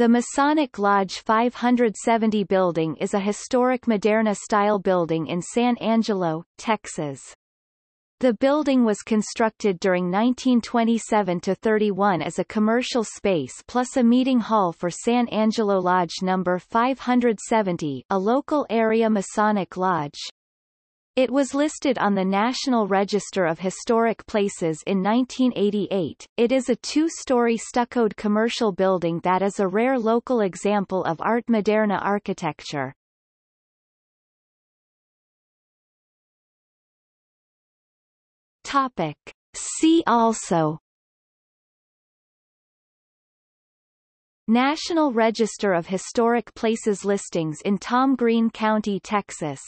The Masonic Lodge 570 building is a historic Moderne-style building in San Angelo, Texas. The building was constructed during 1927-31 as a commercial space plus a meeting hall for San Angelo Lodge No. 570 a local area Masonic lodge. It was listed on the National Register of Historic Places in 1988. It is a two-story stuccoed commercial building that is a rare local example of Art Moderne architecture. Topic. See also National Register of Historic Places listings in Tom Green County, Texas